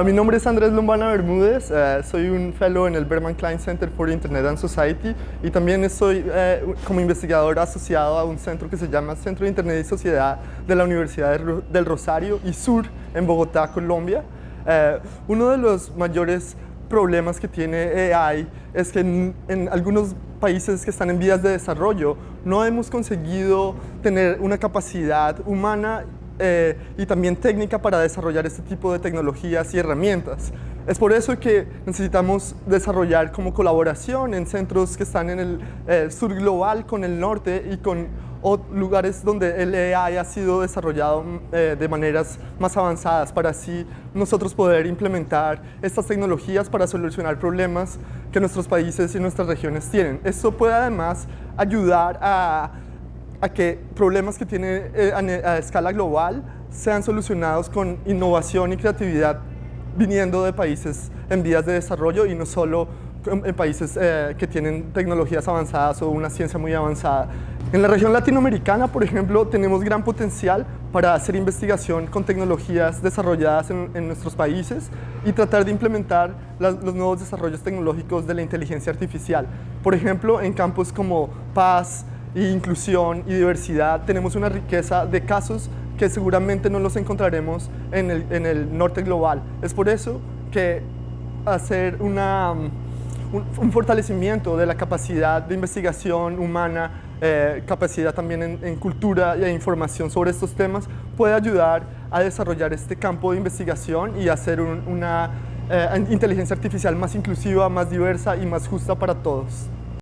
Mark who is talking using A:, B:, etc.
A: Mi nombre es Andrés Lombana Bermúdez, eh, soy un fellow en el Berman Klein Center for Internet and Society y también estoy eh, como investigador asociado a un centro que se llama Centro de Internet y Sociedad de la Universidad del Rosario y Sur en Bogotá, Colombia. Eh, uno de los mayores problemas que tiene AI es que en, en, algunos países que están en vías de desarrollo no hemos conseguido tener una capacidad humana eh, y también técnica para desarrollar este tipo de tecnologías y herramientas. Es por eso que necesitamos desarrollar como colaboración en centros que están en el eh, sur global con el norte y con lugares donde el AI ha sido desarrollado mm, eh, de maneras más avanzadas para así nosotros poder implementar estas tecnologías para solucionar problemas que nuestros países y nuestras regiones tienen. Esto puede además ayudar a a que problemas que tiene eh, a, escala global sean solucionados con innovación y creatividad viniendo de países en vías de desarrollo y no solo en países eh, que tienen tecnologías avanzadas o una ciencia muy avanzada. En la región latinoamericana, por ejemplo, tenemos gran potencial para hacer investigación con tecnologías desarrolladas en, nuestros países y tratar de implementar los nuevos desarrollos tecnológicos de la inteligencia artificial. Por ejemplo, en campos como paz, inclusión y diversidad, tenemos una riqueza de casos que seguramente no los encontraremos en el, en el norte global. Es por eso que hacer una, un, fortalecimiento de la capacidad de investigación humana, eh, capacidad también en, cultura e información sobre estos temas, puede ayudar a desarrollar este campo de investigación y hacer una eh, inteligencia artificial más inclusiva, más diversa y más justa para todos.